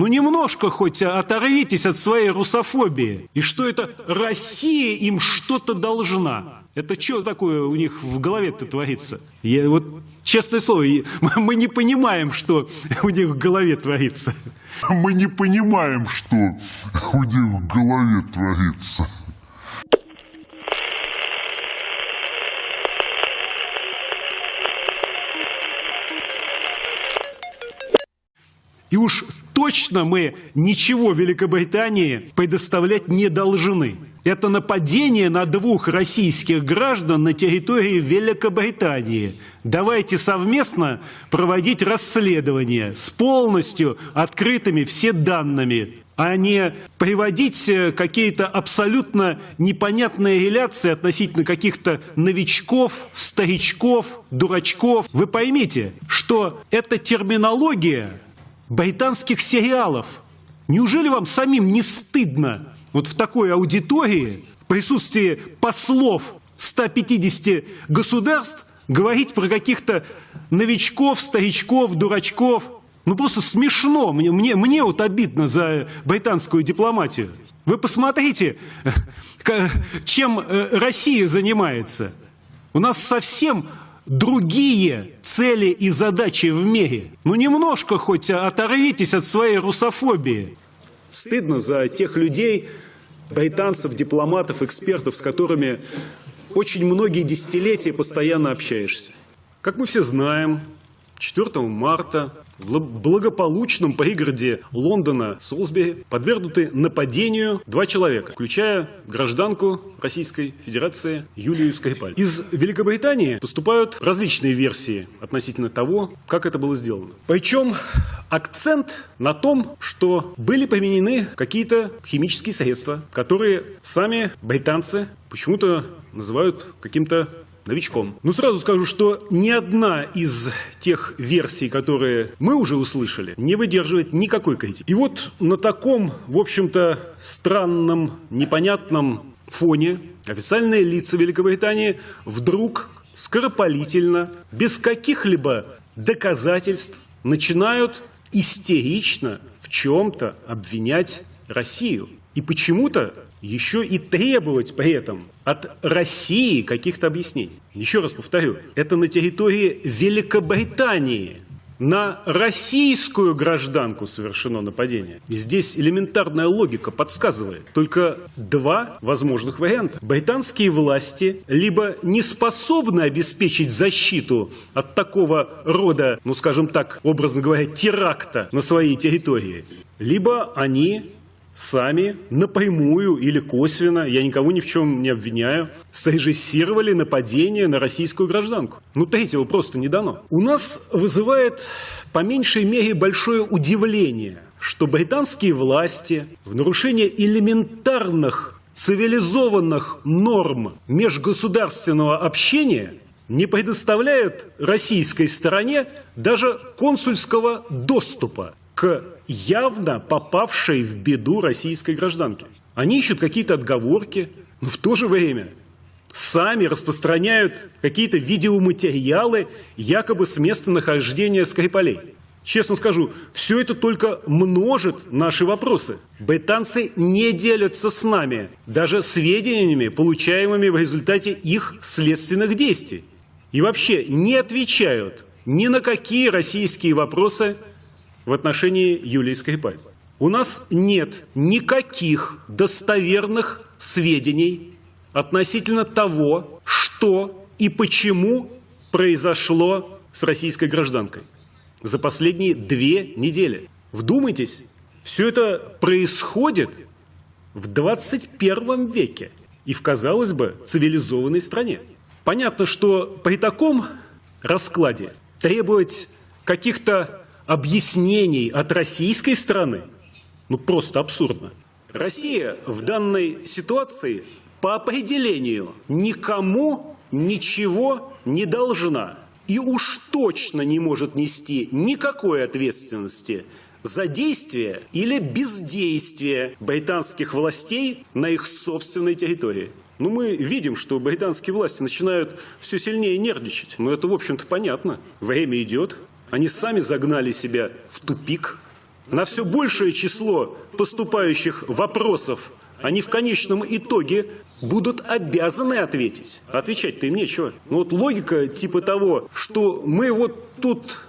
Ну немножко хоть оторвитесь от своей русофобии. И что это Россия им что-то должна. Это что такое у них в голове-то творится? Я вот, честное слово, мы не понимаем, что у них в голове творится. Мы не понимаем, что у них в голове творится. И уж точно мы ничего Великобритании предоставлять не должны. Это нападение на двух российских граждан на территории Великобритании. Давайте совместно проводить расследование с полностью открытыми все данными, а не приводить э, какие-то абсолютно непонятные реляции относительно каких-то новичков, старичков, дурачков. Вы поймите, что эта терминология британских сериалов. Неужели вам самим не стыдно вот в такой аудитории, в присутствии послов 150 государств, говорить про каких-то новичков, старичков, дурачков? Ну просто смешно, мне, мне, мне вот обидно за британскую дипломатию. Вы посмотрите, чем э, Россия занимается. У нас совсем другие цели и задачи в мире. Ну немножко хоть оторвитесь от своей русофобии. Стыдно за тех людей, британцев, дипломатов, экспертов, с которыми очень многие десятилетия постоянно общаешься. Как мы все знаем, 4 марта в благополучном пригороде Лондона Солсбери подвергнуты нападению два человека, включая гражданку Российской Федерации Юлию Скрипаль. Из Великобритании поступают различные версии относительно того, как это было сделано. Причем акцент на том, что были применены какие-то химические средства, которые сами британцы почему-то называют каким-то новичком. Ну, сразу скажу, что ни одна из тех версий, которые мы уже услышали, не выдерживает никакой критики. И вот на таком, в общем-то, странном, непонятном фоне официальные лица Великобритании вдруг скоропалительно, без каких-либо доказательств, начинают истерично в чем-то обвинять Россию. И почему-то еще и требовать при этом от России каких-то объяснений. Еще раз повторю, это на территории Великобритании на российскую гражданку совершено нападение. И здесь элементарная логика подсказывает. Только два возможных варианта. Британские власти либо не способны обеспечить защиту от такого рода, ну скажем так, образно говоря, теракта на своей территории, либо они сами напрямую или косвенно, я никого ни в чем не обвиняю, срежиссировали нападение на российскую гражданку. Ну, третьего просто не дано. У нас вызывает по меньшей мере большое удивление, что британские власти в нарушение элементарных цивилизованных норм межгосударственного общения не предоставляют российской стороне даже консульского доступа к явно попавшей в беду российской гражданке. Они ищут какие-то отговорки, но в то же время сами распространяют какие-то видеоматериалы якобы с места нахождения Скрипалей. Честно скажу, все это только множит наши вопросы. Британцы не делятся с нами даже сведениями, получаемыми в результате их следственных действий. И вообще не отвечают ни на какие российские вопросы в отношении Юлии Скрипаль. У нас нет никаких достоверных сведений относительно того, что и почему произошло с российской гражданкой за последние две недели. Вдумайтесь, все это происходит в 21 веке и в, казалось бы, цивилизованной стране. Понятно, что при таком раскладе требовать каких-то объяснений от российской стороны, ну просто абсурдно. Россия в данной ситуации по определению никому ничего не должна и уж точно не может нести никакой ответственности за действие или бездействие британских властей на их собственной территории. Ну, мы видим, что британские власти начинают все сильнее нервничать. Но это, в общем-то, понятно. Время идет, они сами загнали себя в тупик, на все большее число поступающих вопросов они в конечном итоге будут обязаны ответить. Отвечать-то им нечего. Ну вот логика типа того, что мы вот тут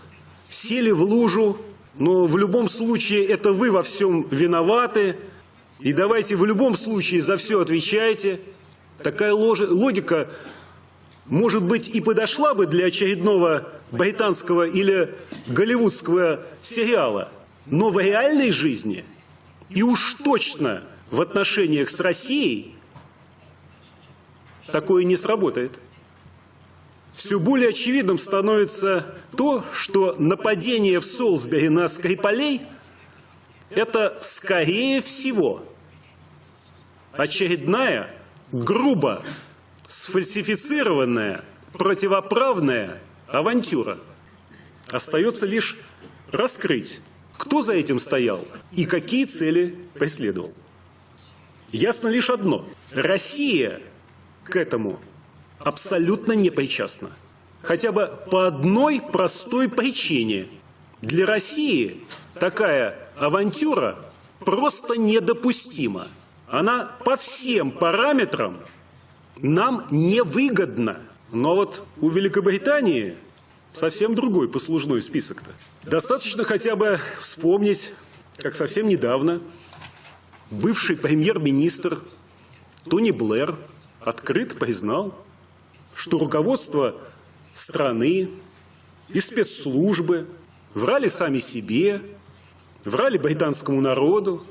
сели в лужу, но в любом случае это вы во всем виноваты, и давайте в любом случае за все отвечаете. Такая логика, может быть, и подошла бы для очередного британского или голливудского сериала, но в реальной жизни и уж точно в отношениях с Россией такое не сработает. Все более очевидным становится то, что нападение в Солсбери на Скрипалей – это, скорее всего, очередная, грубо сфальсифицированная, противоправная авантюра. Остается лишь раскрыть, кто за этим стоял и какие цели преследовал. Ясно лишь одно – Россия к этому абсолютно не причастна. Хотя бы по одной простой причине. Для России такая авантюра просто недопустима. Она по всем параметрам нам невыгодна. Но вот у Великобритании совсем другой послужной список-то. Достаточно хотя бы вспомнить, как совсем недавно бывший премьер-министр Тони Блэр открыто признал, что руководство страны и спецслужбы врали сами себе, врали британскому народу,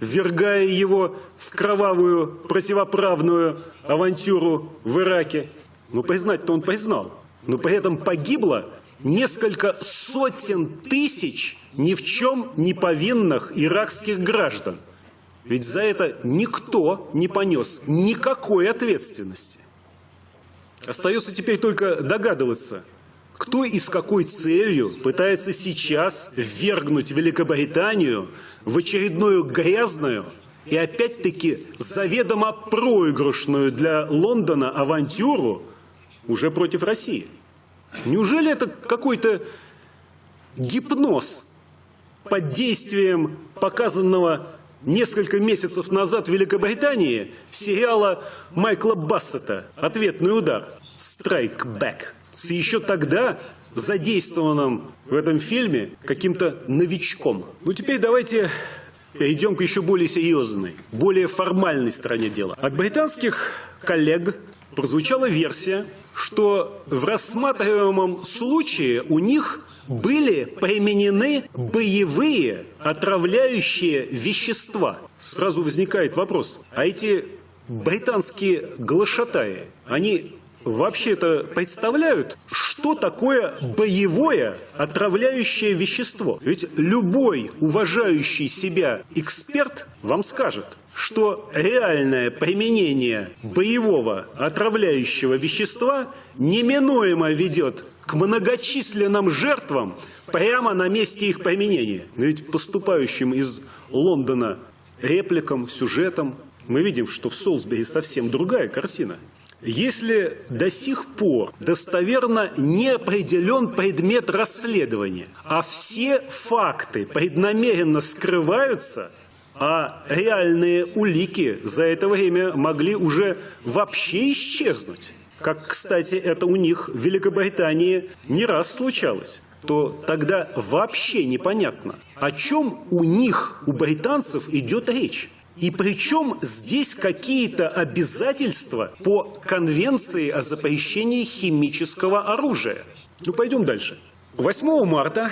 ввергая его в кровавую противоправную авантюру в Ираке. Но признать-то он признал. Но при этом погибло несколько сотен тысяч ни в чем не повинных иракских граждан. Ведь за это никто не понес никакой ответственности. Остается теперь только догадываться, кто и с какой целью пытается сейчас ввергнуть Великобританию в очередную грязную и опять-таки заведомо проигрышную для Лондона авантюру уже против России. Неужели это какой-то гипноз под действием показанного несколько месяцев назад в Великобритании сериала Майкла Бассета «Ответный удар» «Strike Back» с еще тогда задействованным в этом фильме каким-то новичком. Ну теперь давайте перейдем к еще более серьезной, более формальной стороне дела. От британских коллег прозвучала версия, что в рассматриваемом случае у них были применены боевые отравляющие вещества. Сразу возникает вопрос, а эти британские глашатаи, они вообще-то представляют, что такое боевое отравляющее вещество? Ведь любой уважающий себя эксперт вам скажет, что реальное применение боевого отравляющего вещества неминуемо ведет к многочисленным жертвам прямо на месте их применения. Но ведь поступающим из Лондона репликам, сюжетам мы видим, что в Солсбери совсем другая картина. Если до сих пор достоверно не определен предмет расследования, а все факты преднамеренно скрываются, а реальные улики за это время могли уже вообще исчезнуть, как, кстати, это у них в Великобритании не раз случалось, то тогда вообще непонятно, о чем у них, у британцев, идет речь. И причем здесь какие-то обязательства по Конвенции о запрещении химического оружия. Ну, пойдем дальше. 8 марта,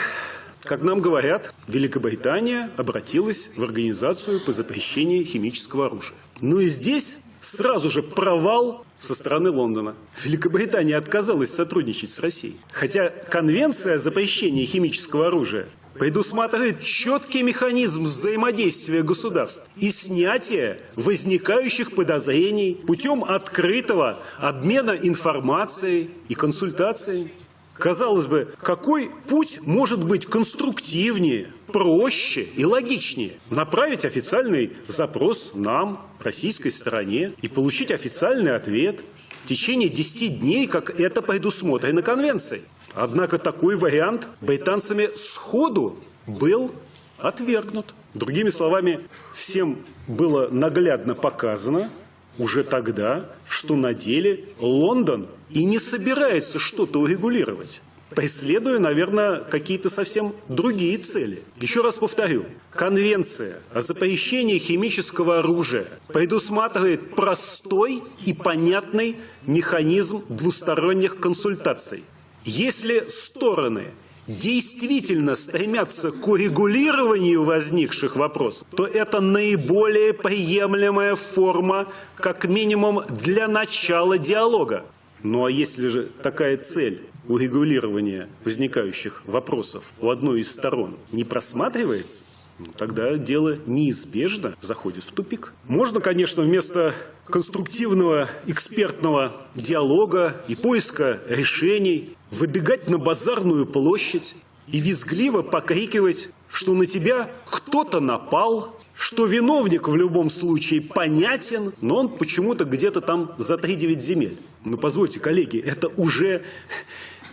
как нам говорят, Великобритания обратилась в Организацию по запрещению химического оружия. Ну и здесь сразу же провал со стороны Лондона. Великобритания отказалась сотрудничать с Россией. Хотя Конвенция о запрещении химического оружия предусматривает четкий механизм взаимодействия государств и снятия возникающих подозрений путем открытого обмена информацией и консультацией. Казалось бы, какой путь может быть конструктивнее, проще и логичнее? Направить официальный запрос нам, российской стороне, и получить официальный ответ в течение 10 дней, как это предусмотрено Конвенцией. Однако такой вариант британцами сходу был отвергнут. Другими словами, всем было наглядно показано уже тогда, что на деле Лондон и не собирается что-то урегулировать преследуя, наверное, какие-то совсем другие цели. Еще раз повторю, Конвенция о запрещении химического оружия предусматривает простой и понятный механизм двусторонних консультаций. Если стороны действительно стремятся к урегулированию возникших вопросов, то это наиболее приемлемая форма, как минимум, для начала диалога. Ну а если же такая цель урегулирования возникающих вопросов у одной из сторон не просматривается, ну, тогда дело неизбежно заходит в тупик. Можно, конечно, вместо конструктивного экспертного диалога и поиска решений выбегать на базарную площадь и визгливо покрикивать, что на тебя кто-то напал, что виновник в любом случае понятен, но он почему-то где-то там за 3-9 земель. Ну, позвольте, коллеги, это уже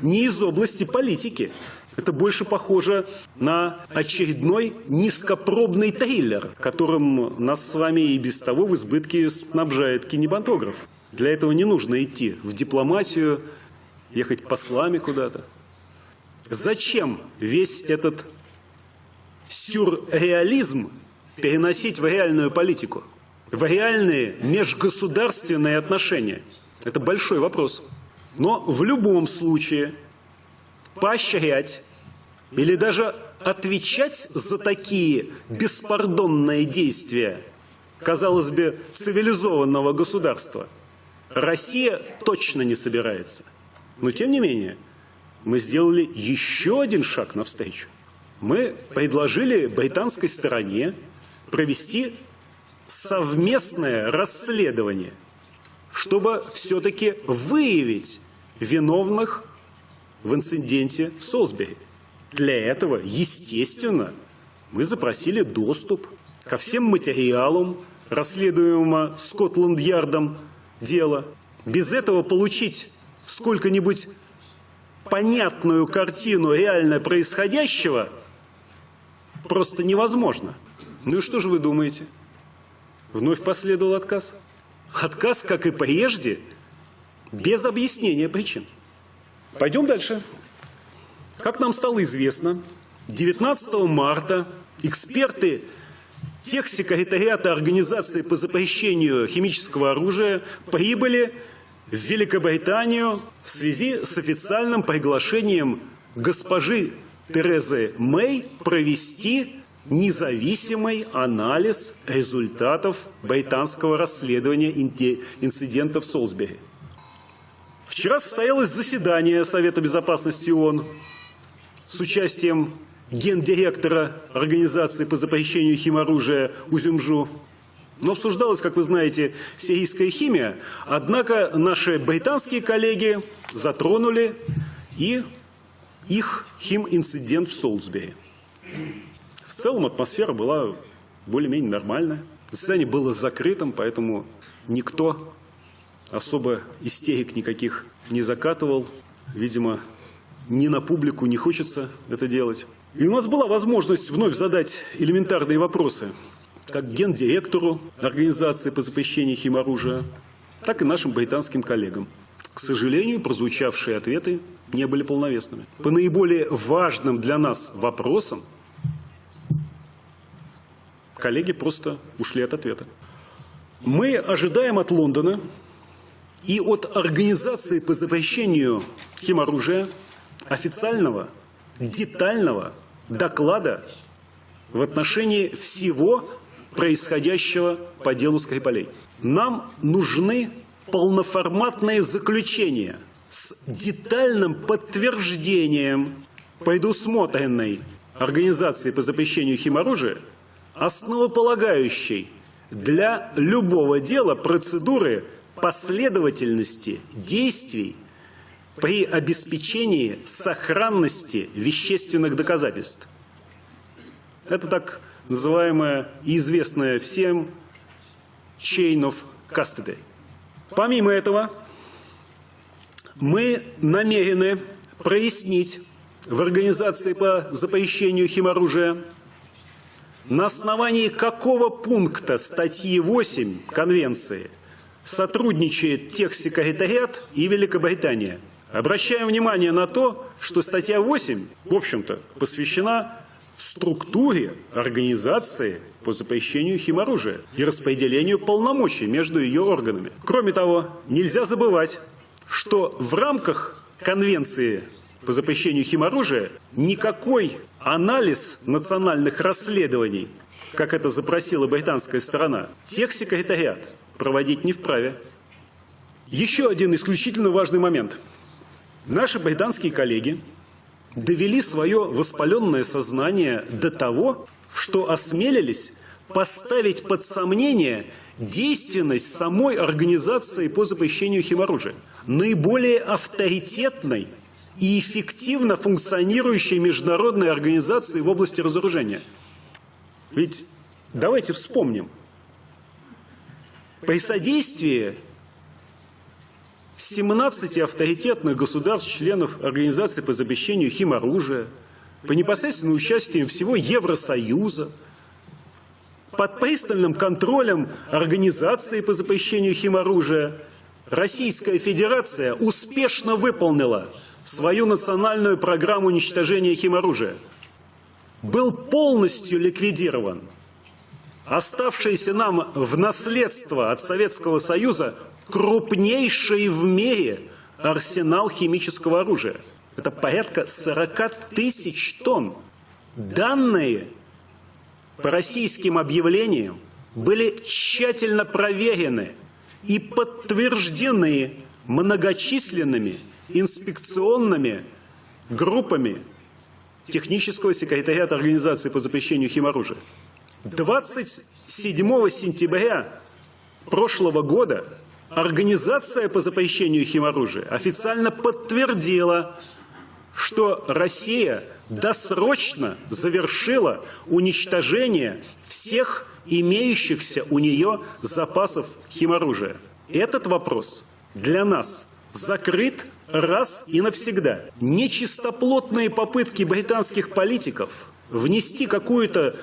не из области политики. Это больше похоже на очередной низкопробный триллер, которым нас с вами и без того в избытке снабжает кинематограф. Для этого не нужно идти в дипломатию, ехать послами куда-то. Зачем весь этот сюрреализм переносить в реальную политику, в реальные межгосударственные отношения? Это большой вопрос. Но в любом случае поощрять или даже отвечать за такие беспардонные действия, казалось бы, цивилизованного государства, Россия точно не собирается. Но тем не менее, мы сделали еще один шаг навстречу. Мы предложили британской стороне провести совместное расследование, чтобы все-таки выявить виновных в инциденте в Солсбери. Для этого, естественно, мы запросили доступ ко всем материалам расследуемого Скотланд-Ярдом дела. Без этого получить сколько-нибудь понятную картину реально происходящего просто невозможно. Ну и что же вы думаете? Вновь последовал отказ. Отказ, как и прежде, без объяснения причин. Пойдем дальше. Как нам стало известно, 19 марта эксперты техсекретариата Организации по запрещению химического оружия прибыли в Великобританию в связи с официальным приглашением госпожи Терезы Мэй провести независимый анализ результатов британского расследования инцидента в Солсбери. Вчера состоялось заседание Совета Безопасности ООН с участием гендиректора Организации по запрещению химоружия Узюмжу. Но обсуждалась, как вы знаете, сирийская химия, однако наши британские коллеги затронули и их хим-инцидент в Солсбери. В целом атмосфера была более-менее нормальная. Заседание было закрытым, поэтому никто особо истерик никаких не закатывал. Видимо, ни на публику не хочется это делать. И у нас была возможность вновь задать элементарные вопросы, как гендиректору Организации по запрещению химоружия, так и нашим британским коллегам. К сожалению, прозвучавшие ответы не были полновесными. По наиболее важным для нас вопросам коллеги просто ушли от ответа. Мы ожидаем от Лондона и от Организации по запрещению химоружия официального, детального доклада в отношении всего происходящего по делу Скрипалей. Нам нужны полноформатные заключения с детальным подтверждением предусмотренной Организации по запрещению химоружия, основополагающей для любого дела процедуры последовательности действий при обеспечении сохранности вещественных доказательств. Это так называемая и известная всем chain of custody. Помимо этого, мы намерены прояснить в Организации по запрещению химоружия на основании какого пункта статьи 8 Конвенции сотрудничает Техсекретариат и Великобритания. Обращаем внимание на то, что статья 8, в общем-то, посвящена структуре организации по запрещению химоружия и распределению полномочий между ее органами. Кроме того, нельзя забывать, что в рамках Конвенции по запрещению химоружия никакой анализ национальных расследований, как это запросила британская сторона, техсекретариат проводить не вправе. Еще один исключительно важный момент. Наши британские коллеги довели свое воспаленное сознание до того, что осмелились поставить под сомнение действенность самой организации по запрещению химоружия, наиболее авторитетной и эффективно функционирующей международной организации в области разоружения. Ведь давайте вспомним, при содействии 17 авторитетных государств-членов Организации по запрещению химоружия, по непосредственному участию всего Евросоюза, под пристальным контролем Организации по запрещению химоружия, Российская Федерация успешно выполнила свою национальную программу уничтожения химоружия. Был полностью ликвидирован оставшийся нам в наследство от Советского Союза крупнейший в мире арсенал химического оружия. Это порядка 40 тысяч тонн. Данные по российским объявлениям были тщательно проверены и подтверждены многочисленными инспекционными группами технического секретариата Организации по запрещению химоружия. 27 сентября прошлого года Организация по запрещению химоружия официально подтвердила, что Россия досрочно завершила уничтожение всех имеющихся у нее запасов химоружия. Этот вопрос для нас закрыт раз и навсегда. Нечистоплотные попытки британских политиков внести какую-то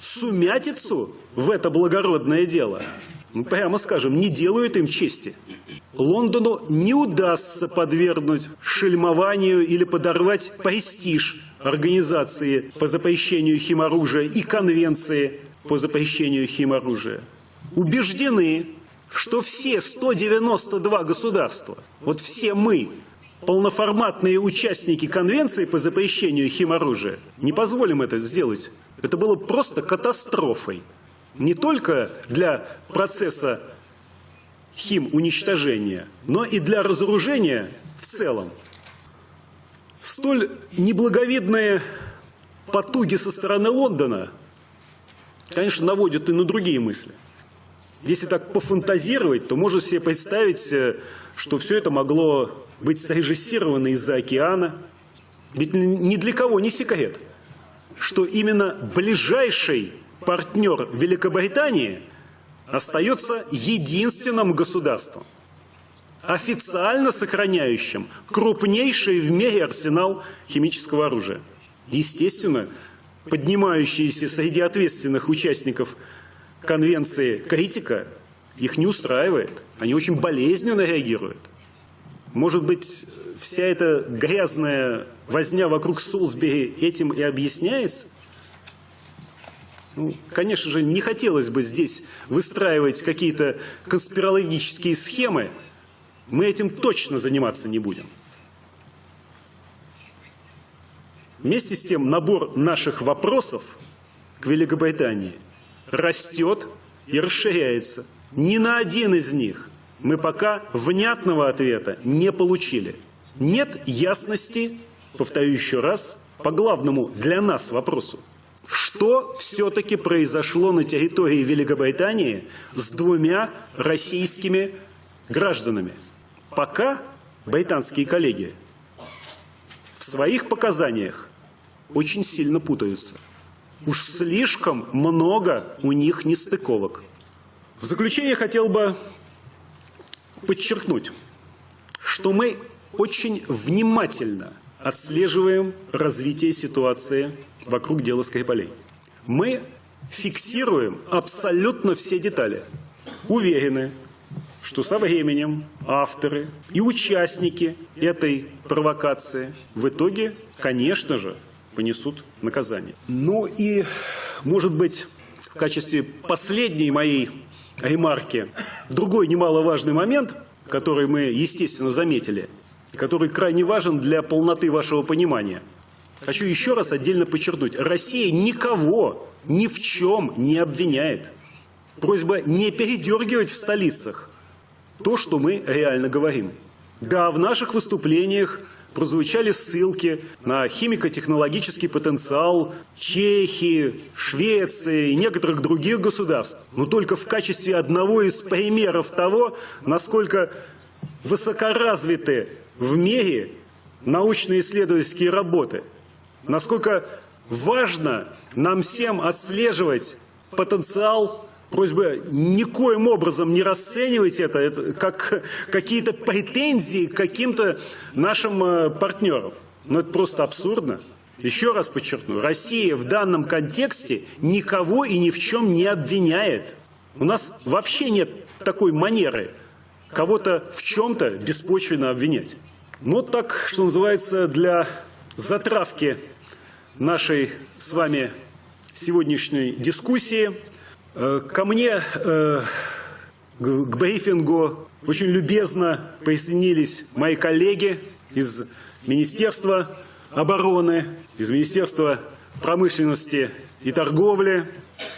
сумятицу в это благородное дело, прямо скажем, не делают им чести. Лондону не удастся подвергнуть шельмованию или подорвать престиж организации по запрещению химоружия и конвенции по запрещению химоружия. Убеждены, что все 192 государства, вот все мы, полноформатные участники конвенции по запрещению химоружия, не позволим это сделать. Это было просто катастрофой. Не только для процесса хим-уничтожения, но и для разоружения в целом. Столь неблаговидные потуги со стороны Лондона, конечно, наводят и на другие мысли. Если так пофантазировать, то можно себе представить, э, что все это могло быть срежиссировано из-за океана. Ведь ни для кого не секрет, что именно ближайший партнер Великобритании остается единственным государством, официально сохраняющим крупнейший в мире арсенал химического оружия. Естественно, поднимающиеся среди ответственных участников конвенции критика их не устраивает. Они очень болезненно реагируют. Может быть, вся эта грязная возня вокруг Солсбери этим и объясняется? Ну, конечно же, не хотелось бы здесь выстраивать какие-то конспирологические схемы. Мы этим точно заниматься не будем. Вместе с тем, набор наших вопросов к Великобритании растет и расширяется. Ни на один из них мы пока внятного ответа не получили. Нет ясности, повторю еще раз, по главному для нас вопросу. Что все-таки произошло на территории Великобритании с двумя российскими гражданами? Пока британские коллеги в своих показаниях очень сильно путаются. Уж слишком много у них нестыковок. В заключение хотел бы подчеркнуть, что мы очень внимательно отслеживаем развитие ситуации вокруг дела Скрипалей. Мы фиксируем абсолютно все детали. Уверены, что со временем авторы и участники этой провокации в итоге, конечно же, понесут наказание. Ну и, может быть, в качестве последней моей ремарки другой немаловажный момент, который мы, естественно, заметили, который крайне важен для полноты вашего понимания. Хочу еще раз отдельно подчеркнуть. Россия никого ни в чем не обвиняет. Просьба не передергивать в столицах то, что мы реально говорим. Да, в наших выступлениях прозвучали ссылки на химико-технологический потенциал Чехии, Швеции и некоторых других государств, но только в качестве одного из примеров того, насколько высокоразвиты в мире научно-исследовательские работы, насколько важно нам всем отслеживать потенциал Просьба никоим образом не расценивать это, это как какие-то претензии к каким-то нашим э, партнерам. Но это просто абсурдно. Еще раз подчеркну, Россия в данном контексте никого и ни в чем не обвиняет. У нас вообще нет такой манеры кого-то в чем-то беспочвенно обвинять. Ну, так, что называется, для затравки нашей с вами сегодняшней дискуссии – Э, ко мне э, к брифингу очень любезно присоединились мои коллеги из Министерства обороны, из Министерства промышленности и торговли.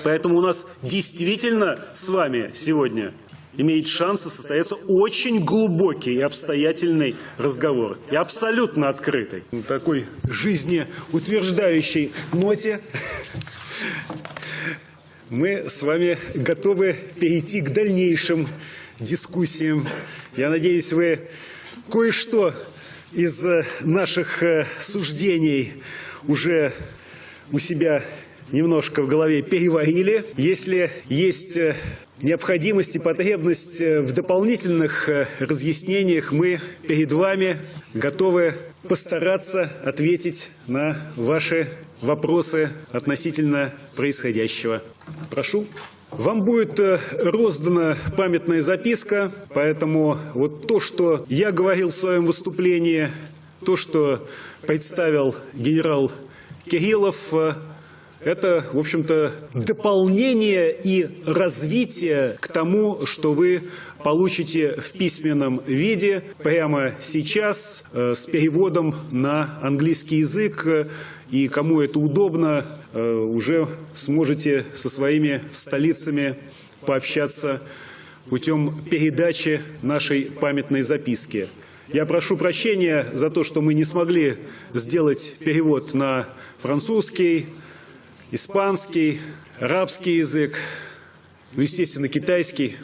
Поэтому у нас действительно с вами сегодня имеет шансы состояться очень глубокий и обстоятельный разговор. И абсолютно открытый. На такой жизнеутверждающей ноте мы с вами готовы перейти к дальнейшим дискуссиям. Я надеюсь, вы кое-что из э, наших э, суждений уже у себя немножко в голове переварили. Если есть э, необходимость и потребность в дополнительных разъяснениях, мы перед вами готовы постараться ответить на ваши вопросы относительно происходящего. Прошу. Вам будет э, роздана памятная записка, поэтому вот то, что я говорил в своем выступлении, то, что представил генерал Кириллов, э, это, в общем-то, дополнение и развитие к тому, что вы получите в письменном виде прямо сейчас э, с переводом на английский язык. И кому это удобно, э, уже сможете со своими столицами пообщаться путем передачи нашей памятной записки. Я прошу прощения за то, что мы не смогли сделать перевод на французский, испанский, арабский язык, ну, естественно, китайский.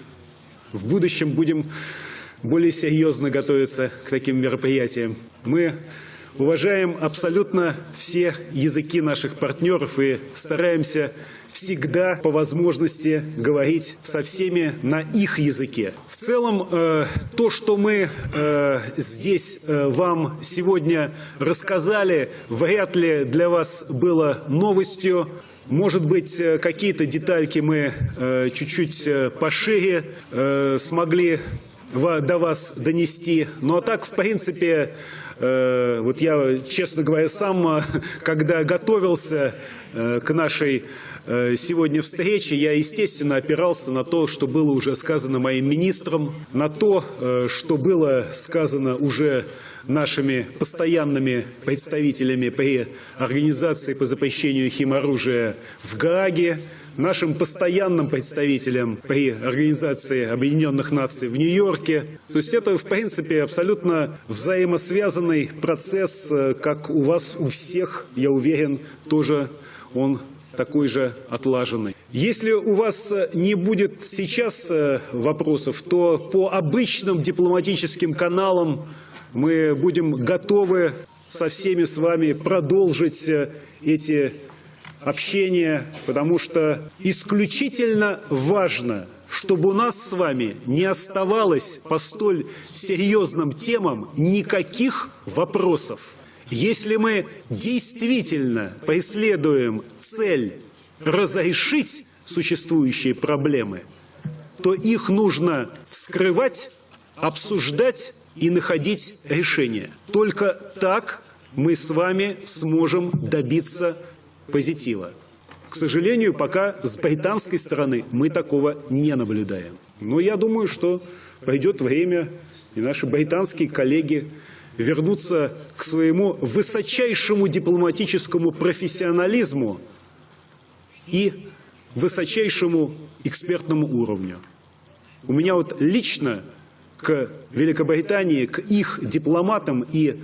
В будущем будем более серьезно готовиться к таким мероприятиям. Мы уважаем абсолютно все языки наших партнеров и стараемся всегда по возможности говорить со всеми на их языке. В целом, э, то, что мы э, здесь э, вам сегодня рассказали, вряд ли для вас было новостью. Может быть, какие-то детальки мы чуть-чуть э, пошире э, смогли до вас донести. Ну а так, в принципе, вот я, честно говоря, сам, когда готовился к нашей сегодня встрече, я, естественно, опирался на то, что было уже сказано моим министром, на то, что было сказано уже нашими постоянными представителями при Организации по запрещению химоружия в Гааге, нашим постоянным представителям при Организации Объединенных Наций в Нью-Йорке. То есть это, в принципе, абсолютно взаимосвязанный процесс, э, как у вас, у всех, я уверен, тоже он такой же отлаженный. Если у вас э, не будет сейчас э, вопросов, то по обычным дипломатическим каналам мы будем готовы со всеми с вами продолжить эти общения, потому что исключительно важно, чтобы у нас с вами не оставалось по столь серьезным темам никаких вопросов. Если мы действительно преследуем цель разрешить существующие проблемы, то их нужно вскрывать, обсуждать и находить решения. Только так мы с вами сможем добиться позитива. К сожалению, пока с британской стороны мы такого не наблюдаем. Но я думаю, что пойдет время, и наши британские коллеги вернутся к своему высочайшему дипломатическому профессионализму и высочайшему экспертному уровню. У меня вот лично к Великобритании, к их дипломатам и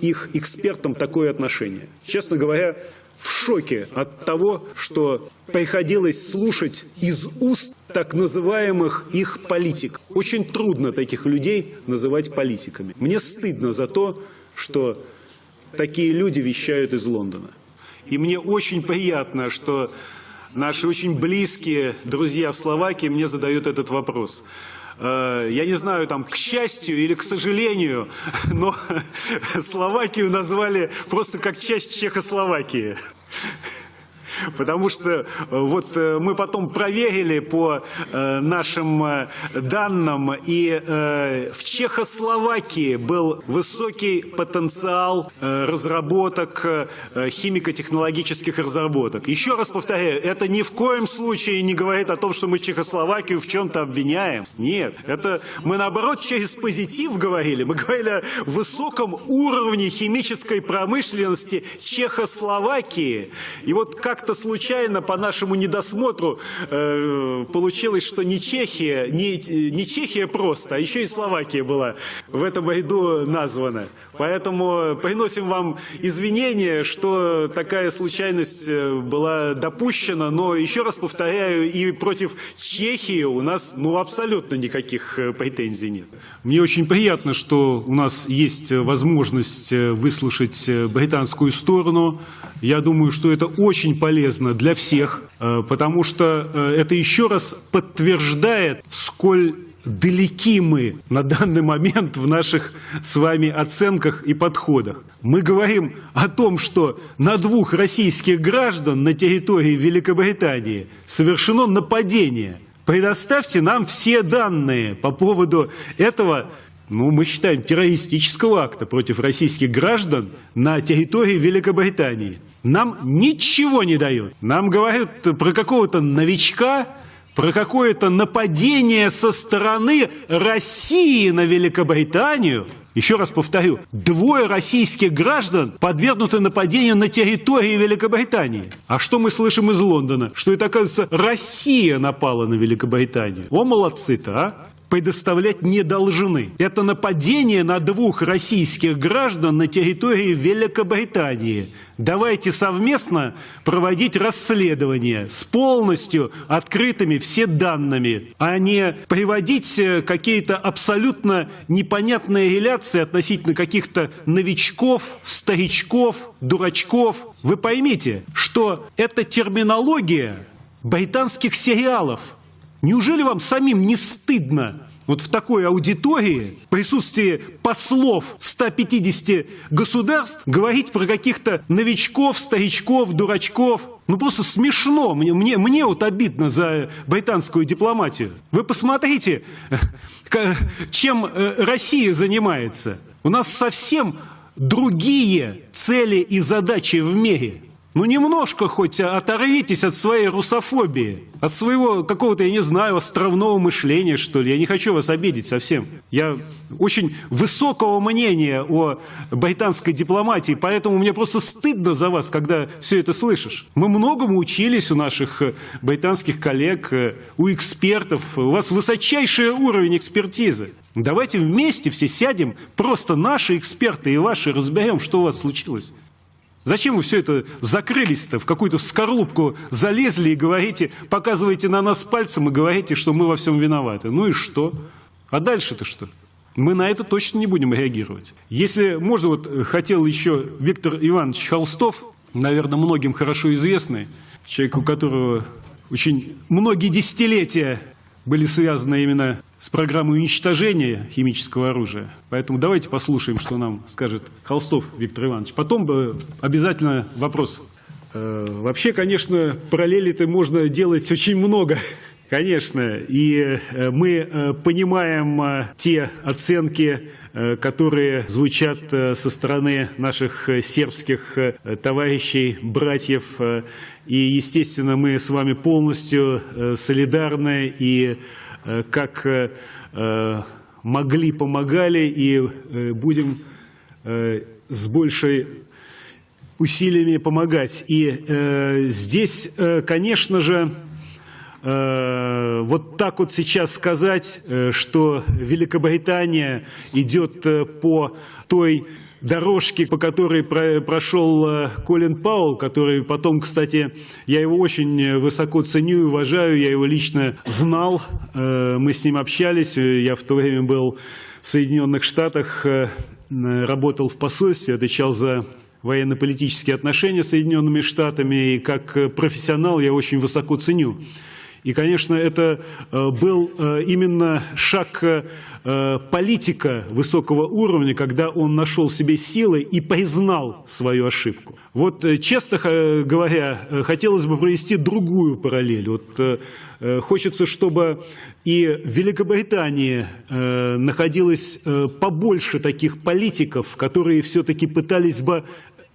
их экспертам такое отношение. Честно говоря, в шоке от того, что приходилось слушать из уст так называемых их политик. Очень трудно таких людей называть политиками. Мне стыдно за то, что такие люди вещают из Лондона. И мне очень приятно, что наши очень близкие друзья в Словакии мне задают этот вопрос. Э, я не знаю, там, к счастью или к сожалению, но Словакию назвали просто как часть Чехословакии. Потому что э, вот э, мы потом проверили по э, нашим данным, и в Чехословакии был высокий потенциал разработок, химико-технологических разработок. Еще раз повторяю, это ни в коем случае не говорит о том, что мы Чехословакию в чем-то обвиняем. Нет, это мы наоборот через позитив говорили. Мы говорили о высоком уровне химической промышленности Чехословакии. И вот как как-то случайно по нашему недосмотру э, получилось, что не Чехия, не, не Чехия просто, а еще и Словакия была в этом году названа. Поэтому приносим вам извинения, что такая случайность э, была допущена, но еще раз повторяю, и против Чехии у нас ну, абсолютно никаких э, претензий нет. Мне очень приятно, что у нас есть возможность э, выслушать британскую сторону. Я думаю, что это очень полезно для всех, э, потому что э, это еще раз подтверждает, сколь далеки мы на данный момент в наших с вами оценках и подходах. Мы говорим о том, что на двух российских граждан на территории Великобритании совершено нападение. Предоставьте нам все данные по поводу этого ну, мы считаем, террористического акта против российских граждан на территории Великобритании. Нам ничего не дают. Нам говорят про какого-то новичка, про какое-то нападение со стороны России на Великобританию. Еще раз повторю, двое российских граждан подвергнуты нападению на территории Великобритании. А что мы слышим из Лондона? Что это, оказывается, Россия напала на Великобританию. О, молодцы-то, а! Предоставлять не должны. Это нападение на двух российских граждан на территории Великобритании. Давайте совместно проводить расследование с полностью открытыми все данными, а не приводить э, какие-то абсолютно непонятные реляции относительно каких-то новичков, старичков, дурачков. Вы поймите, что это терминология британских сериалов – Неужели вам самим не стыдно вот в такой аудитории, в присутствии послов 150 государств, говорить про каких-то новичков, старичков, дурачков? Ну просто смешно. Мне, мне, мне вот обидно за британскую дипломатию. Вы посмотрите, чем э, Россия занимается. У нас совсем другие цели и задачи в мире. Ну немножко хоть оторвитесь от своей русофобии, от своего какого-то, я не знаю, островного мышления, что ли. Я не хочу вас обидеть совсем. Я очень высокого мнения о британской дипломатии, поэтому мне просто стыдно за вас, когда все это слышишь. Мы многому учились у наших э, британских коллег, э, у экспертов. У вас высочайший уровень экспертизы. Давайте вместе все сядем, просто наши эксперты и ваши разберем, что у вас случилось. Зачем вы все это закрылись-то, в какую-то скорлупку залезли и говорите, показываете на нас пальцем и говорите, что мы во всем виноваты? Ну и что? А дальше-то что? Мы на это точно не будем реагировать. Если можно, вот хотел еще Виктор Иванович Холстов, наверное, многим хорошо известный, человек, у которого очень многие десятилетия были связаны именно с программой уничтожения химического оружия. Поэтому давайте послушаем, что нам скажет Холстов Виктор Иванович. Потом бы обязательно вопрос. Э, вообще, конечно, параллели-то можно делать очень много. Конечно, и э, мы э, понимаем те оценки, которые звучат со стороны наших сербских товарищей, братьев. И, естественно, мы с вами полностью солидарны и как могли, помогали и будем с большей усилиями помогать. И э, здесь, э, конечно же, э, вот так вот сейчас сказать, э, что Великобритания идет э, по той дорожке, по которой про, прошел э, Колин Пауэлл, который потом, кстати, я его очень высоко ценю и уважаю, я его лично знал, э, мы с ним общались, я в то время был в Соединенных Штатах, э, работал в посольстве, отвечал за военно-политические отношения с Соединенными Штатами, и как э, профессионал я очень высоко ценю. И, конечно, это э, был э, именно шаг политика высокого уровня, когда он нашел себе силы и признал свою ошибку. Вот, честно говоря, хотелось бы провести другую параллель. Вот, хочется, чтобы и в Великобритании находилось побольше таких политиков, которые все-таки пытались бы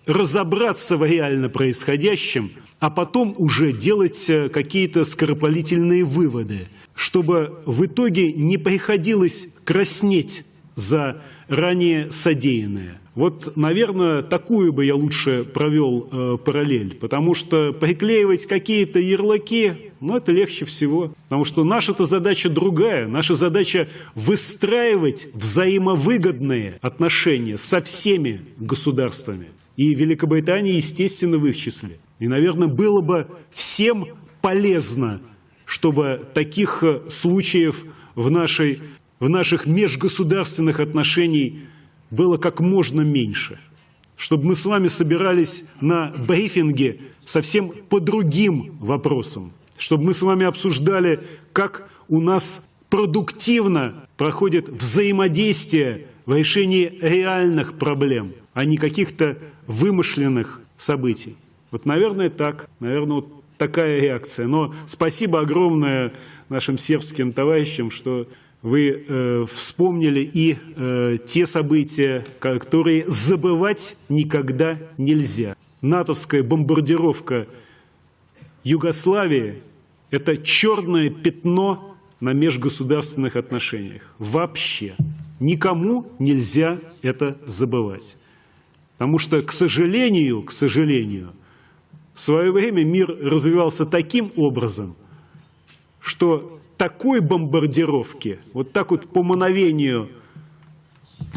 разобраться в реально происходящем, а потом уже делать э, какие-то скоропалительные выводы, чтобы в итоге не приходилось краснеть за ранее содеянное. Вот, наверное, такую бы я лучше провел э, параллель, потому что приклеивать какие-то ярлыки, ну, это легче всего. Потому что наша-то задача другая. Наша задача выстраивать взаимовыгодные отношения со всеми государствами. И Великобритания, естественно, в их числе. И, наверное, было бы всем полезно, чтобы таких э, случаев в, нашей, в наших межгосударственных отношениях было как можно меньше. Чтобы мы с вами собирались на брифинге совсем по другим вопросам. Чтобы мы с вами обсуждали, как у нас продуктивно проходит взаимодействие в решении реальных проблем, а не каких-то вымышленных событий. Вот, наверное, так. Наверное, вот такая реакция. Но спасибо огромное нашим сербским товарищам, что вы э, вспомнили и э, те события, которые забывать никогда нельзя. НАТОвская бомбардировка Югославии – это черное пятно на межгосударственных отношениях. Вообще. Никому нельзя это забывать. Потому что, к сожалению, к сожалению, в свое время мир развивался таким образом, что такой бомбардировки, вот так вот по мановению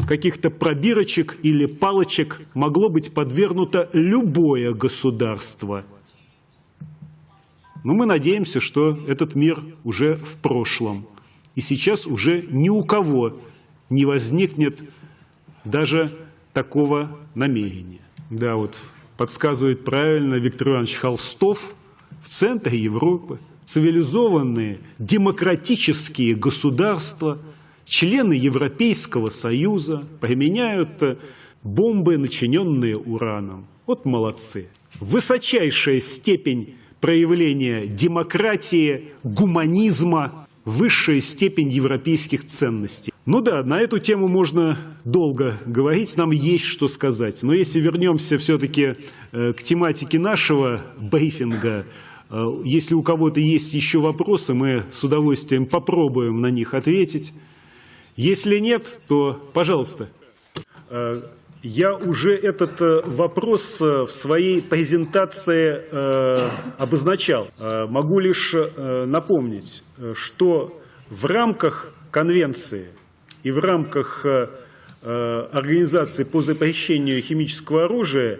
каких-то пробирочек или палочек могло быть подвергнуто любое государство. Но мы надеемся, что этот мир уже в прошлом. И сейчас уже ни у кого не возникнет даже такого намерения. Да, вот подсказывает правильно Виктор Иванович Холстов, в центре Европы цивилизованные демократические государства, члены Европейского Союза применяют бомбы, начиненные ураном. Вот молодцы. Высочайшая степень проявления демократии, гуманизма, высшая степень европейских ценностей. Ну да, на эту тему можно долго говорить, нам есть что сказать. Но если вернемся все-таки э, к тематике нашего брифинга, э, если у кого-то есть еще вопросы, мы с удовольствием попробуем на них ответить. Если нет, то пожалуйста. Э, я уже этот вопрос в своей презентации обозначал. Могу лишь напомнить, что в рамках конвенции и в рамках э, э, Организации по запрещению химического оружия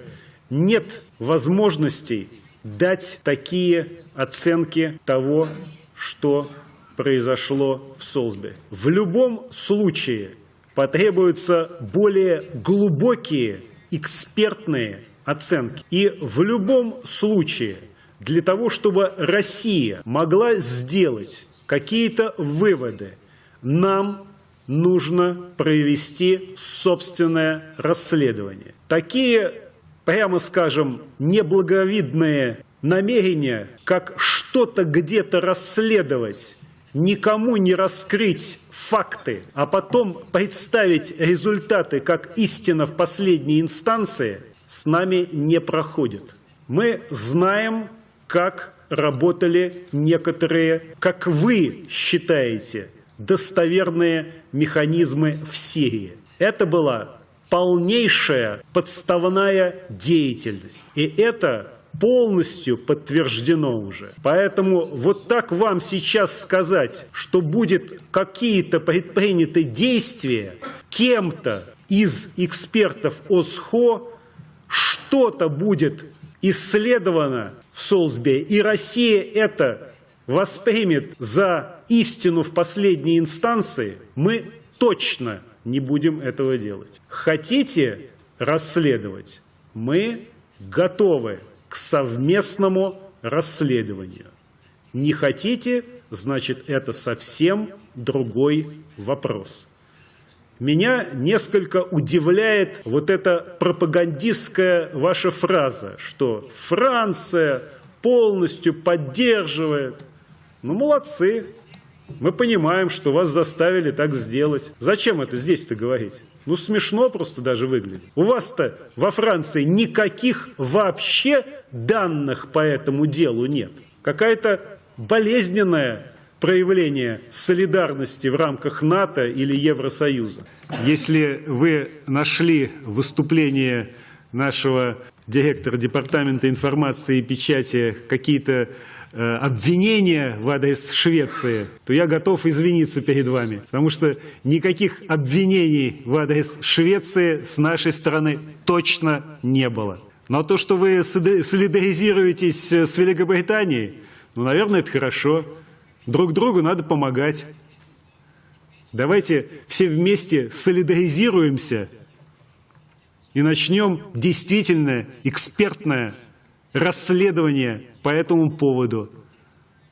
нет возможностей дать такие оценки того, что произошло в Солсбери. В любом случае потребуются более глубокие экспертные оценки. И в любом случае для того, чтобы Россия могла сделать какие-то выводы, нам нужно провести собственное расследование. Такие прямо скажем, неблаговидные намерения, как что-то где-то расследовать, никому не раскрыть факты, а потом представить результаты как истина в последней инстанции, с нами не проходит. Мы знаем, как работали некоторые, как вы считаете, достоверные механизмы в Сирии. Это была полнейшая подставная деятельность. И это полностью подтверждено уже. Поэтому вот так вам сейчас сказать, что будет какие-то предприняты действия кем-то из экспертов ОСХО, что-то будет исследовано в Солсбери, и Россия это воспримет за истину в последней инстанции, мы точно не будем этого делать. Хотите расследовать? Мы готовы к совместному расследованию. Не хотите, значит, это совсем другой вопрос. Меня несколько удивляет вот эта пропагандистская ваша фраза, что Франция полностью поддерживает. Ну, молодцы. Мы понимаем, что вас заставили так сделать. Зачем это здесь-то говорить? Ну, смешно просто даже выглядит. У вас-то во Франции никаких вообще данных по этому делу нет. Какая-то болезненная проявление солидарности в рамках НАТО или Евросоюза. Если вы нашли выступление нашего директора Департамента информации и печати какие-то обвинения в адрес Швеции, то я готов извиниться перед вами, потому что никаких обвинений в адрес Швеции с нашей стороны точно не было. Но то, что вы солидаризируетесь с Великобританией, ну, наверное, это хорошо. Друг другу надо помогать. Давайте все вместе солидаризируемся и начнем действительно экспертное расследование по этому поводу,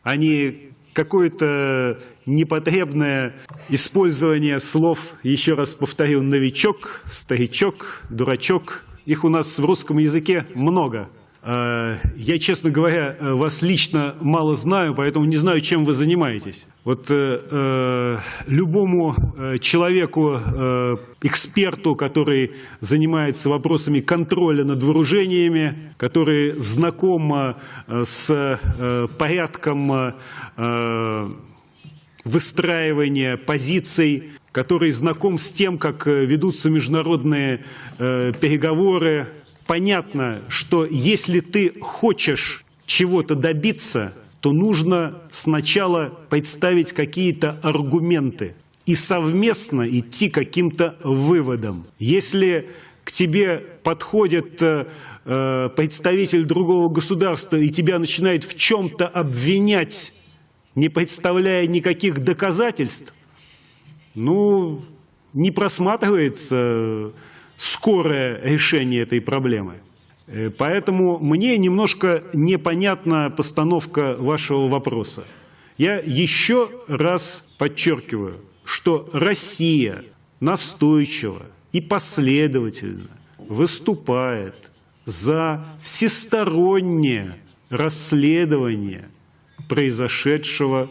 а не какое-то непотребное использование слов, еще раз повторю, новичок, старичок, дурачок. Их у нас в русском языке много. Э, я, честно говоря, э, вас лично мало знаю, поэтому не знаю, чем вы занимаетесь. Вот э, любому человеку, эксперту, который занимается вопросами контроля над вооружениями, который знаком с порядком выстраивания позиций, который знаком с тем, как ведутся международные э, переговоры, понятно, что если ты хочешь чего-то добиться, то нужно сначала представить какие-то аргументы и совместно идти каким-то выводам. Если к тебе подходит э, э, представитель другого государства и тебя начинает в чем-то обвинять, не представляя никаких доказательств, ну, не просматривается скорое решение этой проблемы. Э, поэтому мне немножко непонятна постановка вашего вопроса. Я еще раз подчеркиваю, что Россия настойчиво и последовательно выступает за всестороннее расследование произошедшего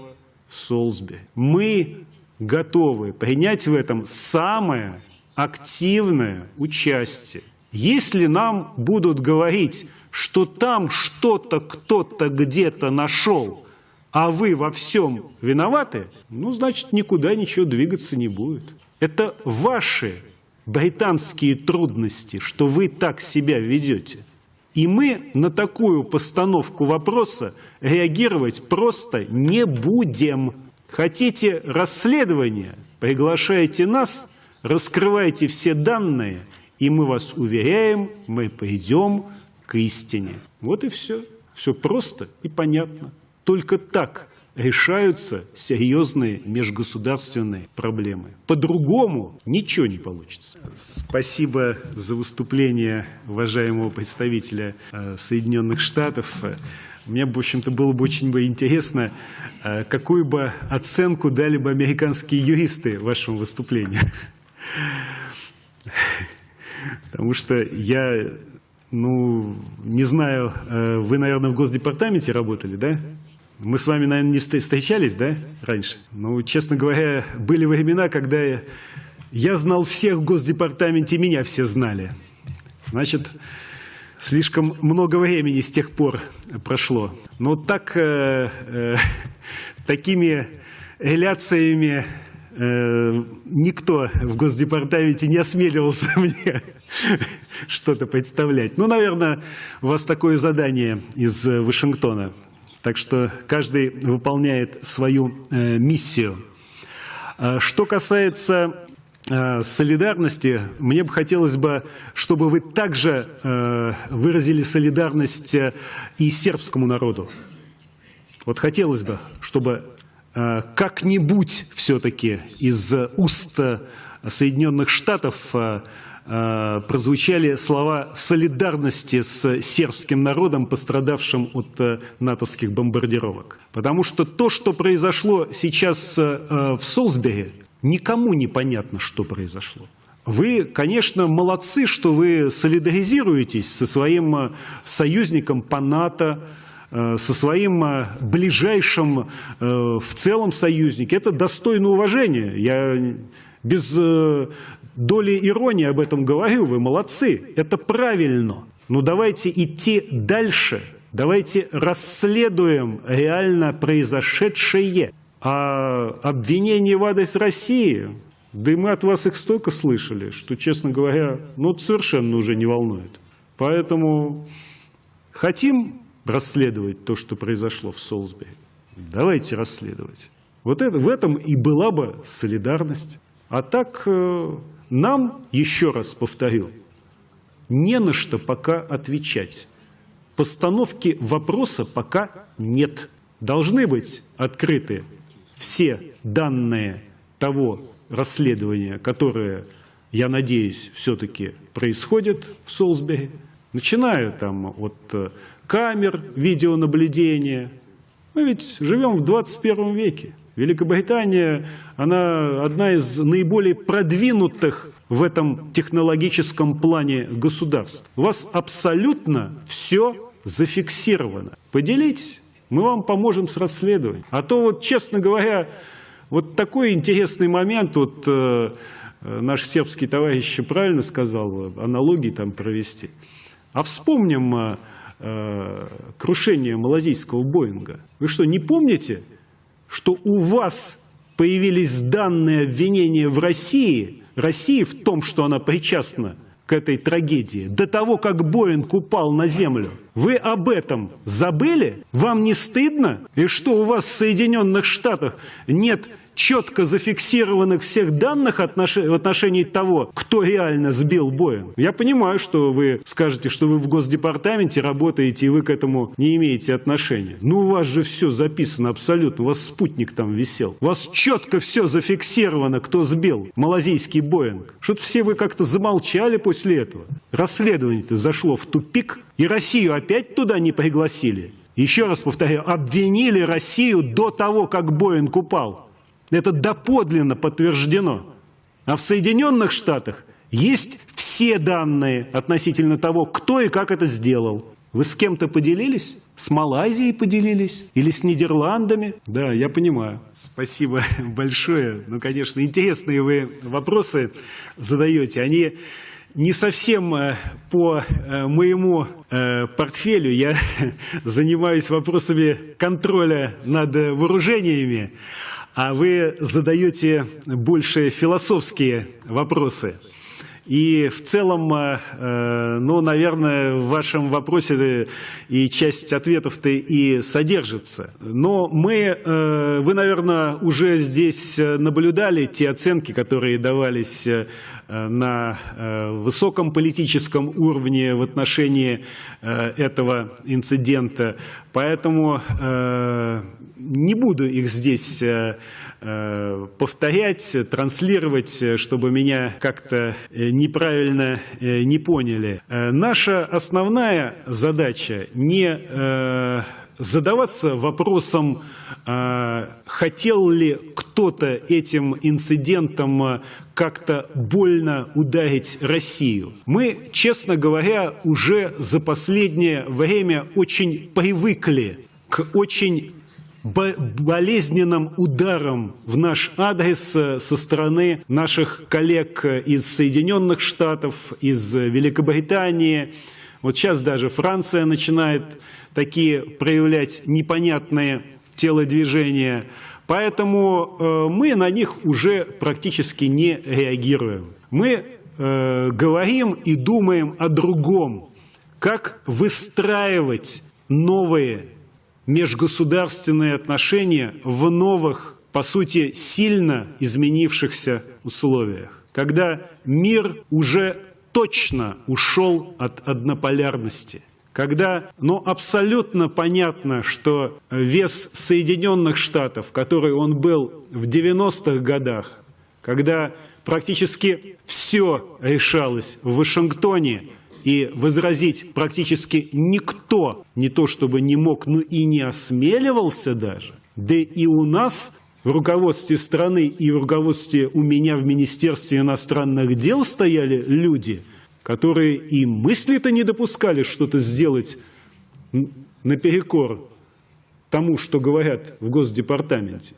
в Солсбери. Мы готовы принять в этом самое активное участие. Если нам будут говорить, что там что-то кто-то где-то нашел, а вы во всем виноваты, ну, значит, никуда ничего двигаться не будет. Это ваши британские трудности, что вы так себя ведете. И мы на такую постановку вопроса реагировать просто не будем. Хотите расследования? Приглашайте нас – Раскрывайте все данные, и мы вас уверяем, мы придем к истине. Вот и все. Все просто и понятно. Только так решаются серьезные межгосударственные проблемы. По-другому ничего не получится. Спасибо за выступление уважаемого представителя э, Соединенных Штатов. Мне, в общем-то, было бы очень интересно, э, какую бы оценку дали бы американские юристы вашему выступлению. Потому что я Ну, не знаю, э, вы, наверное, в Госдепартаменте работали, да? Мы с вами, наверное, не встр- встречались, да, раньше? Ну, честно говоря, были времена, когда я, я знал всех в Госдепартаменте, меня все знали. Значит, слишком много времени с тех пор прошло. Но так, э, э, такими реляциями никто в Госдепартаменте не осмеливался мне что-то представлять. Ну, наверное, у вас такое задание из э, Вашингтона. Так что каждый выполняет свою э, миссию. А Что касается э, солидарности, мне бы хотелось бы, чтобы вы также э, выразили солидарность э, и сербскому народу. Вот хотелось бы, чтобы э, как-нибудь все-таки из уст э, Соединенных Штатов э, э, прозвучали слова солидарности с сербским народом, пострадавшим от э, натовских бомбардировок. Потому что то, что произошло сейчас э, в Солсбери, никому не понятно, что произошло. Вы, конечно, молодцы, что вы солидаризируетесь со своим э, союзником по НАТО, э, со своим э, ближайшим э, в целом союзником. Это достойно уважения. Я без э, доли иронии об этом говорю. Вы молодцы. Это правильно. Но давайте идти дальше. Давайте расследуем реально произошедшее. А обвинения в адрес России, да и мы от вас их столько слышали, что, честно говоря, ну, это совершенно уже не волнует. Поэтому хотим расследовать то, что произошло в Солсбери? Давайте расследовать. Вот это, в этом и была бы солидарность. А так э, нам, еще раз повторю, не на что пока отвечать. Постановки вопроса пока нет. Должны быть открыты все данные того расследования, которое, я надеюсь, все-таки происходит в Солсбери, начиная там от э, камер видеонаблюдения. Мы ведь живем в 21 веке. Великобритания, она одна из наиболее продвинутых в этом технологическом плане государств. У вас абсолютно все зафиксировано. Поделитесь, мы вам поможем с расследованием. А то вот, честно говоря, вот такой интересный момент, вот э, э, наш сербский товарищ правильно сказал, э, аналогии там провести. А вспомним э, крушение малазийского Боинга. Вы что, не помните, что у вас появились данные обвинения в России, России в том, что она причастна к этой трагедии, до того, как Боинг упал на землю. Вы об этом забыли? Вам не стыдно? И что у вас в Соединенных Штатах нет четко зафиксированных всех данных отнош- в отношении того, кто реально сбил Боинг. Я понимаю, что вы скажете, что вы в Госдепартаменте работаете, и вы к этому не имеете отношения. Но у вас же все записано абсолютно, у вас спутник там висел. У вас четко все зафиксировано, кто сбил малазийский Боинг. Что-то все вы как-то замолчали после этого. Расследование-то зашло в тупик, и Россию опять туда не пригласили. Еще раз повторяю, обвинили Россию до того, как Боинг упал. Это доподлинно подтверждено. А в Соединенных Штатах есть все данные относительно того, кто и как это сделал. Вы с кем-то поделились? С Малайзией поделились? Или с Нидерландами? Да, я понимаю. Спасибо большое. Ну, конечно, интересные вы вопросы задаете. Они не совсем э, по э, моему э, портфелю. Я занимаюсь вопросами контроля над вооружениями а вы задаете больше философские вопросы. И в целом, э, ну, наверное, в вашем вопросе и часть ответов-то и содержится. Но мы, э, вы, наверное, уже здесь наблюдали те оценки, которые давались э, на высоком политическом уровне в отношении этого инцидента. Поэтому не буду их здесь повторять, транслировать, чтобы меня как-то неправильно не поняли. Наша основная задача не задаваться вопросом, э, хотел ли кто-то этим инцидентом э, как-то больно ударить Россию. Мы, честно говоря, уже за последнее время очень привыкли к очень болезненным ударом в наш адрес э, со стороны наших коллег из Соединенных Штатов, из Великобритании. Вот сейчас даже Франция начинает такие проявлять непонятные телодвижения. Поэтому э, мы на них уже практически не реагируем. Мы э, говорим и думаем о другом, как выстраивать новые межгосударственные отношения в новых, по сути, сильно изменившихся условиях, когда мир уже точно ушел от однополярности, когда ну, абсолютно понятно, что вес Соединенных Штатов, который он был в 90-х годах, когда практически все решалось в Вашингтоне, и возразить практически никто не то чтобы не мог, но и не осмеливался даже. Да и у нас в руководстве страны и в руководстве у меня в Министерстве иностранных дел стояли люди, которые и мысли-то не допускали что-то сделать наперекор тому, что говорят в Госдепартаменте.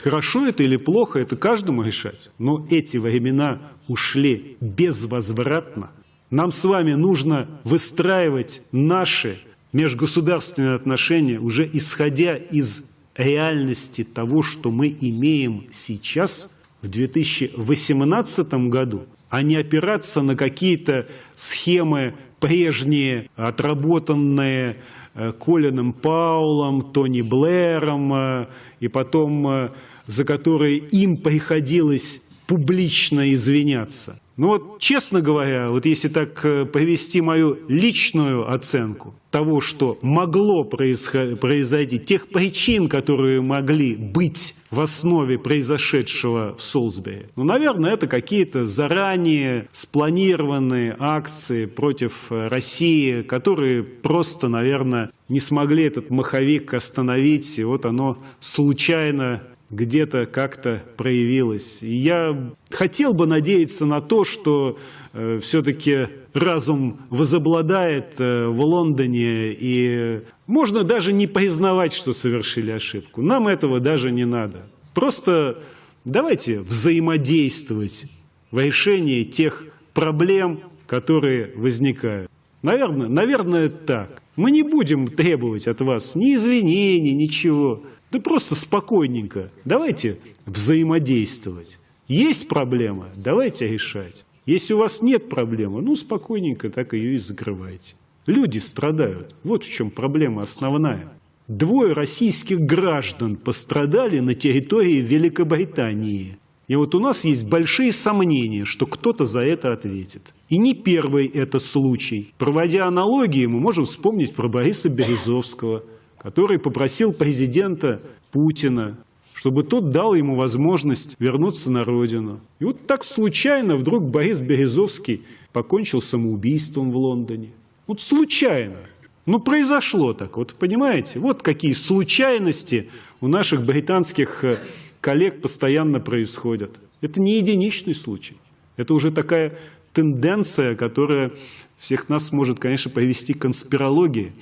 Хорошо это или плохо, это каждому решать. Но эти времена ушли безвозвратно. Нам с вами нужно выстраивать наши межгосударственные отношения уже исходя из реальности того, что мы имеем сейчас в 2018 году, а не опираться на какие-то схемы прежние, отработанные э, Колином Паулом, Тони Блэром, э, и потом э, за которые им приходилось публично извиняться. Ну вот, честно говоря, вот если так э, повести мою личную оценку того, что могло произойти, тех причин, которые могли быть в основе произошедшего в Солсбери, ну, наверное, это какие-то заранее спланированные акции против э, России, которые просто, наверное, не смогли этот маховик остановить, и вот оно случайно где-то как-то проявилось. И я хотел бы надеяться на то, что э, все-таки разум возобладает э, в Лондоне, и можно даже не признавать, что совершили ошибку. Нам этого даже не надо. Просто давайте взаимодействовать в решении тех проблем, которые возникают. Наверное, наверное, так. Мы не будем требовать от вас ни извинений, ничего. Да просто спокойненько. Давайте взаимодействовать. Есть проблема? Давайте решать. Если у вас нет проблемы, ну спокойненько так ее и закрывайте. Люди страдают. Вот в чем проблема основная. Двое российских граждан пострадали на территории Великобритании. И вот у нас есть большие сомнения, что кто-то за это ответит. И не первый это случай. Проводя аналогии, мы можем вспомнить про Бориса Березовского – который попросил президента Путина, чтобы тот дал ему возможность вернуться на родину. И вот так случайно вдруг Борис Березовский покончил самоубийством в Лондоне. Вот случайно. Ну, произошло так, вот понимаете? Вот какие случайности у наших британских э, коллег постоянно происходят. Это не единичный случай. Это уже такая тенденция, которая всех нас может, конечно, привести к конспирологии.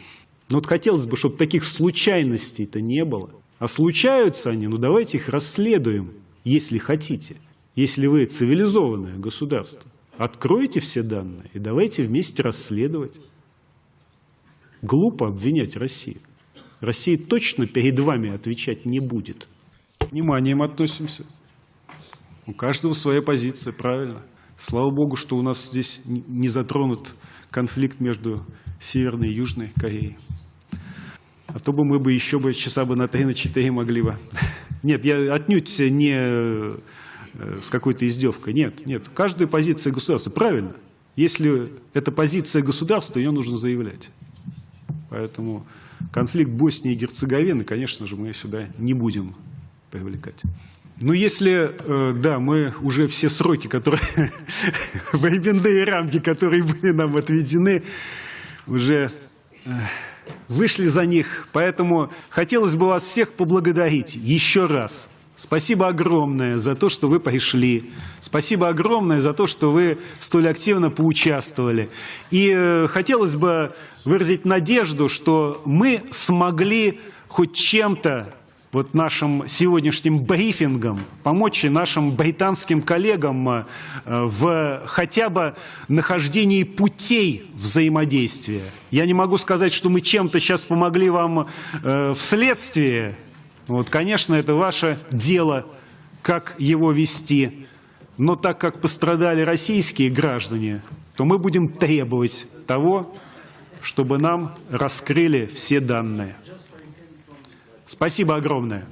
Но вот хотелось бы, чтобы таких случайностей-то не было. А случаются они, ну давайте их расследуем, если хотите. Если вы цивилизованное государство, откройте все данные и давайте вместе расследовать. Глупо обвинять Россию. Россия точно перед вами отвечать не будет. Вниманием относимся. У каждого своя позиция, правильно. Слава Богу, что у нас здесь не затронут конфликт между Северной и Южной Кореей. А то бы мы бы еще бы часа бы на три, на четыре могли бы. Нет, я отнюдь не э, с какой-то издевкой. Нет, нет. Каждая позиция государства. Правильно. Если это позиция государства, ее нужно заявлять. Поэтому конфликт Боснии и Герцеговины, конечно же, мы сюда не будем привлекать. Ну, если, э, да, мы уже все сроки, которые, временные рамки, которые были нам отведены, уже э, вышли за них. Поэтому хотелось бы вас всех поблагодарить еще раз. Спасибо огромное за то, что вы пришли. Спасибо огромное за то, что вы столь активно поучаствовали. И э, хотелось бы выразить надежду, что мы смогли хоть чем-то вот нашим сегодняшним брифингом помочь и нашим британским коллегам э, в хотя бы нахождении путей взаимодействия. Я не могу сказать, что мы чем-то сейчас помогли вам э, в следствии. Вот, конечно, это ваше дело, как его вести. Но так как пострадали российские граждане, то мы будем требовать того, чтобы нам раскрыли все данные. Спасибо огромное.